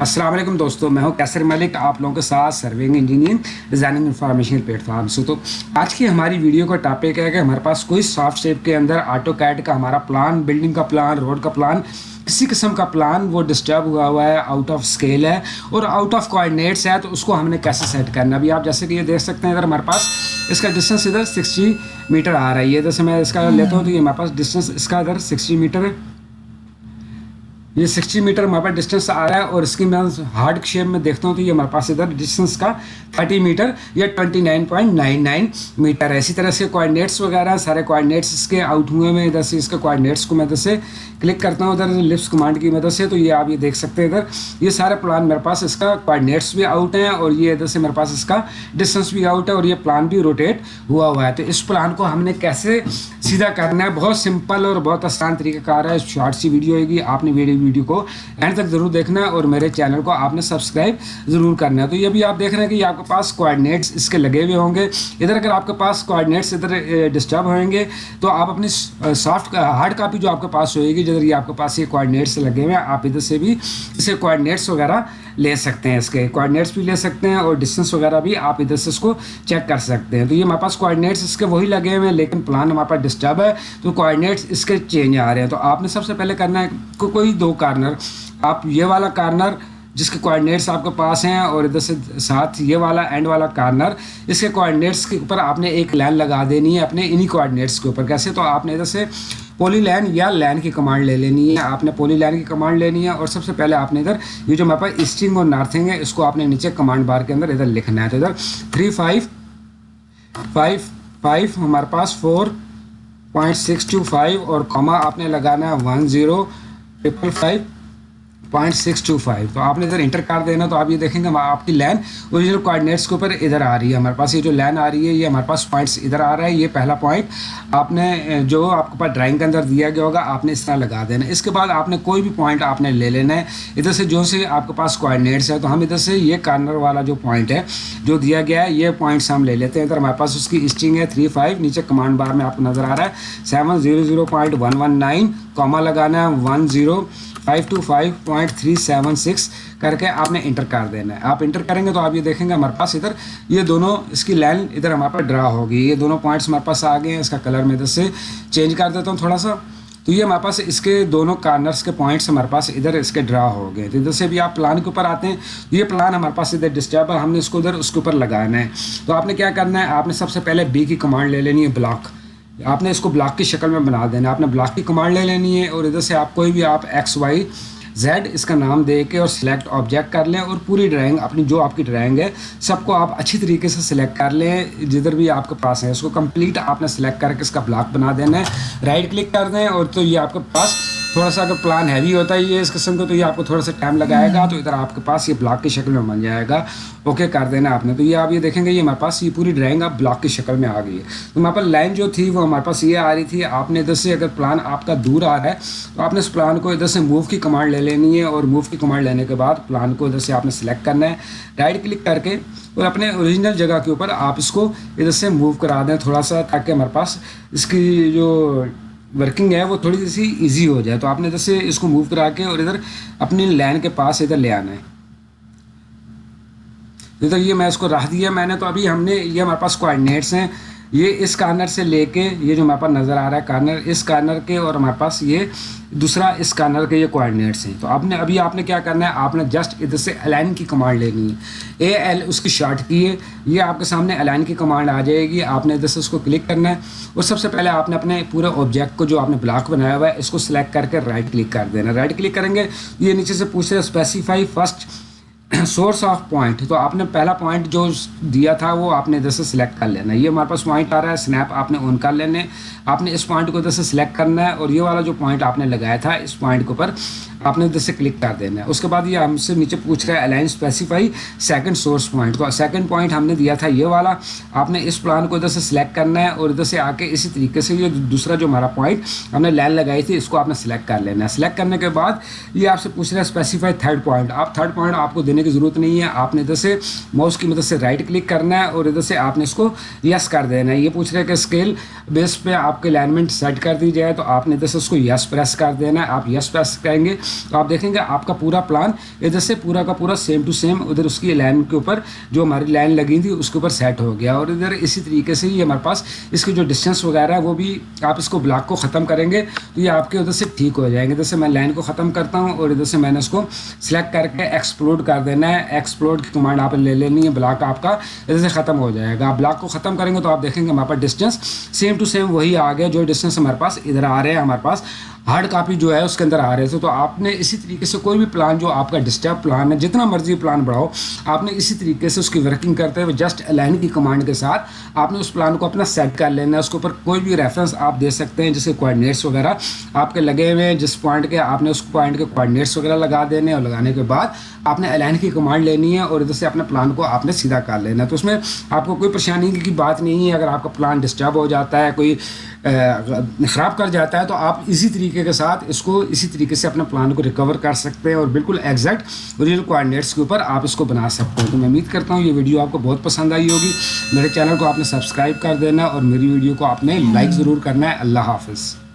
السلام علیکم دوستوں میں ہوں کیسر ملک، آپ لوگوں کے ساتھ serving engineer designing information platform سے تو آج کی ہماری ویڈیو کا ٹاپک ہے کہ ہمارے پاس کوئی سافٹ شیپ کے اندر آٹو کیٹ کا ہمارا پلان بلڈنگ کا پلان روڈ کا پلان کسی قسم کا پلان وہ ڈسٹرب ہوا ہوا ہے آؤٹ آف اسکیل ہے اور آؤٹ آف کوآڈینیٹس ہے، تو اس کو ہم نے کیسے سیٹ کرنا ابھی آپ جیسے کہ یہ دیکھ سکتے ہیں ادھر ہمارے پاس اس کا ڈسٹینس ادھر سکسٹی میٹر آ رہا ہے، یہ جیسے میں اس کا لیتا ہوں تو یہ ہمارے پاس ڈسٹینس اس کا ادھر سکسٹی میٹر ہے یہ سکسٹی میٹر ہمارے پاس ڈسٹینس آ رہا ہے اور اس کی میں ہارڈ شیپ میں دیکھتا ہوں تو یہ ہمارے پاس ادھر ڈسٹینس کا تھرٹی میٹر یا twenty nine point nine nine metre ہے۔ اسی طرح سے کوآڈینیٹس وغیرہ سارے کوآڈینیٹس اس کے آؤٹ ہوئے میں ادھر سے اس کے کوآڈینیٹس کو میں ادھر سے کلک کرتا ہوں۔ ادھر لپس کمانڈ کی مدد سے تو یہ آپ یہ دیکھ سکتے ہیں ادھر۔ یہ سارے پلان میرے پاس اس کا کوآڈینیٹس بھی آؤٹ ہیں اور یہ ادھر سے میرے پاس اس کا ڈسٹینس بھی آؤٹ ہے اور یہ پلان بھی روٹیٹ ہوا ہوا ہے۔ تو اس پلان کو ہم نے کیسے سیدھا کرنا ہے۔ بہت سمپل اور بہت آسان طریقہ کار ہے۔ شارٹ سی ویڈیو ہوئے گی۔ آپ نے ویڈیو ویڈیو کو اینڈ تک ضرور دیکھنا ہے اور میرے چینل کو آپ نے سبسکرائب ضرور کرنا ہے۔ تو یہ بھی آپ دیکھ رہے ہیں کہ یہ آپ کے پاس کوآڈینیٹس اس کے لگے ہوئے ہوں گے۔ ادھر اگر آپ کے پاس کوآڈینیٹس ادھر ڈسٹرب ہوئیں گے تو آپ اپنی سافٹ ہارڈ کاپی جو آپ کے پاس ہوئے گی، جدھر یہ آپ کے پاس یہ کوآڈینیٹس لگے ہوئے ہیں، آپ ادھر سے بھی اسے کوآڈینیٹس وغیرہ لے سکتے ہیں اس کے کوآڈینیٹس بھی لے سکتے ہیں اور ڈسٹینس وغیرہ بھی آپ ادھر سے اس کو چیک کر سکتے ہیں۔ تو یہ ہمارے پاس کوآڈینیٹس اس کے وہی لگے ہوئے ہیں، لیکن پلان ہمارے پاس ڈسٹرب ہے۔ تو کوآڈینیٹس اس کے چینج آ رہے ہیں۔ تو آپ نے سب سے پہلے کرنا ہے کوئی دو کارنر آپ یہ والا کارنر جس کے کوآڈینیٹس آپ کے پاس ہیں اور ادھر سے ساتھ یہ والا اینڈ والا کارنر اس کے کوآڈینیٹس کے اوپر آپ نے ایک لین لگا دینی ہے اپنے انہی کوآڈینیٹس کے اوپر۔ کیسے؟ تو آپ نے ادھر سے پولی لین یا لین کی کمانڈ لے لینی ہے۔ آپ نے پولی لین کی کمانڈ لینی ہے اور سب سے پہلے آپ نے ادھر یہ جو ہمارے پاس ایسٹنگ اور نارتھنگ ہے، اس کو آپ نے نیچے کمانڈ بار کے اندر ادھر لکھنا ہے۔ تو ادھر تھری فائیو فائیو فائیو ہمارے پاس four point six two five اور کما آپ نے لگانا ہے one zero triple five point six two five تو آپ نے ادھر انٹر کر دینا تو آپ یہ دیکھیں گے آپ کی لین اوریجنل کوآڈینیٹس کے اوپر ادھر آ رہی ہے۔ ہمارے پاس یہ جو لین آ رہی ہے، یہ ہمارے پاس پوائنٹس ادھر آ رہا ہے۔ یہ پہلا پوائنٹ آپ نے جو آپ کے پاس ڈرائنگ کے اندر دیا گیا ہوگا، آپ نے اس طرح لگا دینا۔ اس کے بعد آپ نے کوئی بھی پوائنٹ آپ نے لے لینا ہے۔ ادھر سے جو سے آپ کے پاس کوآڈینیٹس ہے تو ہم ادھر سے یہ کارنر والا جو پوائنٹ ہے، جو دیا گیا ہے، یہ پوائنٹس ہم لے لیتے ہیں۔ ادھر ہمارے پاس اس کی اسٹنگ ہے تھری فائیو نیچے کمانڈ بار میں آپ کو نظر آ رہا ہے۔ Seven zero zero point one one nine comma لگانا ہے one zero five two five point three seven six کر کے آپ نے انٹر کر دینا ہے۔ آپ انٹر کریں گے تو آپ یہ دیکھیں گے ہمارے پاس ادھر یہ دونوں اس کی لائن ادھر ہمارے پاس ڈرا ہوگی۔ یہ دونوں پوائنٹس ہمارے پاس آ گئے ہیں۔ اس کا کلر میں ادھر سے چینج کر دیتا ہوں تھوڑا سا۔ تو یہ ہمارے پاس اس کے دونوں کارنرس کے پوائنٹس ہمارے پاس ادھر اس کے ڈرا ہو گئے۔ تو ادھر سے بھی آپ پلان کے اوپر آتے ہیں۔ یہ پلان ہمارے پاس ادھر ڈسٹرب ہے۔ ہم نے اس کو ادھر اس کے اوپر لگانا ہے۔ تو آپ نے کیا کرنا ہے؟ آپ نے سب سے پہلے بی کی کمانڈ لے لینی ہے بلاک آپ نے اس کو بلاک کی شکل میں بنا دینا ہے۔ آپ نے بلاک کی کمانڈ لے لینی ہے اور ادھر سے آپ کوئی بھی آپ ایکس وائی زیڈ اس کا نام دے کے اور سلیکٹ آبجیکٹ کر لیں اور پوری ڈرائنگ اپنی جو آپ کی ڈرائنگ ہے سب کو آپ اچھی طریقے سے سلیکٹ کر لیں۔ جدھر بھی آپ کے پاس ہے اس کو کمپلیٹ آپ نے سلیکٹ کر کے اس کا بلاک بنا دینا ہے۔ رائٹ کلک کر دیں اور تو یہ آپ کے پاس تھوڑا سا اگر پلان ہیوی ہوتا ہے یہ اس قسم کو تو یہ آپ کو تھوڑا سا ٹائم لگائے گا، تو ادھر آپ کے پاس یہ بلاک کی شکل میں بن جائے گا۔ اوکے کر دینا آپ نے۔ تو یہ آپ یہ دیکھیں گے، یہ ہمارے پاس یہ پوری ڈرائنگ اب بلاک کی شکل میں آ گئی ہے۔ تو ہمارے پاس لائن جو تھی، وہ ہمارے پاس یہ آ رہی تھی، آپ نے ادھر سے اگر پلان آپ کا دور آ رہا ہے، تو آپ نے اس پلان کو ادھر سے موو کی کمانڈ لے لینی ہے اور موو کی کمانڈ لینے کے بعد پلان کو ادھر سے آپ نے سلیکٹ کرنا ہے۔ رائٹ کلک کر کے اور اپنے اوریجنل جگہ کے اوپر آپ اس کو ادھر سے موو کرا دیں تھوڑا سا، تاکہ ہمارے پاس اس کی جو ورکنگ ہے، وہ تھوڑی سی ایزی ہو جائے۔ تو آپ نے ادھر سے اس کو موو کرا کے اور ادھر اپنی لائن کے پاس ادھر لے آنا ہے۔ ادھر یہ میں اس کو رکھ دیا، میں نے تو ابھی ہم نے، یہ ہمارے پاس کوآڈینیٹس ہیں۔ یہ اس کارنر سے لے کے یہ جو ہمارے پاس نظر آ رہا ہے کارنر، اس کارنر کے اور ہمارے پاس یہ دوسرا اس کارنر کے یہ کوآڈینیٹس ہیں۔ تو آپ نے، ابھی آپ نے کیا کرنا ہے؟ آپ نے جسٹ ادھر سے الائن کی کمانڈ لینی ہے۔ اے ایل اس کی شارٹ کی ہے۔ یہ آپ کے سامنے الائن کی کمانڈ آ جائے گی۔ آپ نے ادھر سے اس کو کلک کرنا ہے۔ اور سب سے پہلے آپ نے اپنے پورے آبجیکٹ کو جو آپ نے بلاک بنایا ہوا ہے، اس کو سلیکٹ کر کے رائٹ کلک کر دینا۔ رائٹ کلک کریں گے، یہ نیچے سے پوچھ رہے specify first source of point تو آپ نے پہلا پوائنٹ جو دیا تھا وہ آپ نے ادھر سے سلیکٹ کر لینا ہے۔ یہ ہمارے پاس پوائنٹ آ رہا ہے سنیپ آپ نے آن کر لینے آپ نے اس پوائنٹ کو ادھر سے سلیکٹ کرنا ہے اور یہ والا جو پوائنٹ آپ نے لگایا تھا، اس پوائنٹ کے اوپر آپ نے ادھر سے کلک کر دینا ہے۔ اس کے بعد یہ ہم سے نیچے پوچھ رہا ہے align specify second source point تو سیکنڈ پوائنٹ ہم نے دیا تھا یہ والا۔ آپ نے اس پلان کو ادھر سے سلیکٹ کرنا ہے اور ادھر سے آ کے اسی طریقے سے یہ دوسرا جو ہمارا پوائنٹ ہم نے لائن لگائی تھی، اس کو آپ نے سلیکٹ کر لینا ہے۔ سلیکٹ کرنے کے بعد یہ آپ سے پوچھ رہا ہے اسپیسیفائی تھرڈ پوائنٹ آپ تھرڈ پوائنٹ آپ کو دینے کی ضرورت نہیں ہے۔ آپ نے ادھر سے ماؤس کی مدد سے رائٹ کلک کرنا ہے اور ادھر سے آپ نے اس کو یس کر دینا ہے۔ یہ پوچھ رہے کہ اسکیل بیس پہ آپ کے الائنمنٹ سیٹ کر دی جائے تو آپ نے ادھر سے اس کو یس پریس کر دینا ہے۔ آپ یس پریس کریں گے تو آپ دیکھیں گے آپ کا پورا پلان ادھر سے پورا کا پورا سیم ٹو سیم ادھر اس کی لائن کے اوپر جو ہماری لائن لگی تھی اس کے اوپر سیٹ ہو گیا۔ اور ادھر اسی طریقے سے ہی ہمارے پاس اس کی جو ڈسٹینس وغیرہ ہے وہ بھی آپ اس کو بلاک کو ختم کریں گے تو یہ آپ کے ادھر سے ٹھیک ہو جائیں گے۔ ادھر سے میں لائن کو ختم کرتا ہوں اور ادھر سے میں نے اس کو سلیکٹ کر کے ایکسپلوڈ کر دینا ہے ایکسپلوڈ کی کمانڈ آپ لے لینی ہے بلاک آپ کا ادھر سے ختم ہو جائے گا۔ آپ بلاک کو ختم کریں گے تو آپ دیکھیں گے ہمارے پاس ڈسٹینس سیم ٹو سیم وہی آ گیا جو ڈسٹینس ہمارے پاس ادھر آ رہے ہیں، ہمارے پاس ہارڈ کاپی جو ہے اس کے اندر آ رہے تھے تو آپ نے اسی طریقے سے کوئی بھی پلان جو آپ کا ڈسٹرب پلان ہے، جتنا مرضی پلان بڑھاؤ، آپ نے اسی طریقے سے اس کی ورکنگ کرتے ہوئے جسٹ الائن کی کمانڈ کے ساتھ آپ نے اس پلان کو اپنا سیٹ کر لینا ہے۔ اس کے اوپر کوئی بھی ریفرنس آپ دے سکتے ہیں، جیسے کوآڈینیٹس وغیرہ آپ کے لگے ہوئے ہیں، جس پوائنٹ کے آپ نے اس پوائنٹ کے کوآڈینیٹس وغیرہ لگا دینے اور لگانے کے بعد آپ نے الائن کی کمانڈ لینی ہے اور ادھر سے اپنے پلان کو آپ نے سیدھا کر لینا ہے۔ تو اس میں آپ کو کوئی پریشانی کی بات نہیں ہے۔ اگر آپ کا پلان ڈسٹرب ہو جاتا ہے، کوئی خراب کر جاتا ہے، تو آپ اسی طریقے کے ساتھ اس کو اسی طریقے سے اپنے پلان کو ریکور کر سکتے ہیں اور بالکل ایگزیکٹ اوریجنل کوآڈینیٹس کے اوپر آپ اس کو بنا سکتے ہیں۔ تو میں امید کرتا ہوں یہ ویڈیو آپ کو بہت پسند آئی ہوگی۔ میرے چینل کو آپ نے سبسکرائب کر دینا اور میری ویڈیو کو آپ نے لائک ضرور کرنا ہے۔ اللہ حافظ۔